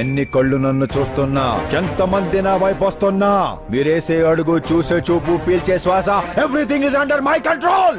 ఎన్ని కళ్ళు నన్ను చూస్తున్నా? ఎంతమంది నా వైపు వస్తున్నా? మీరేసే అడుగు చూసే చూపు పీల్చే శ్వాస everything is under my control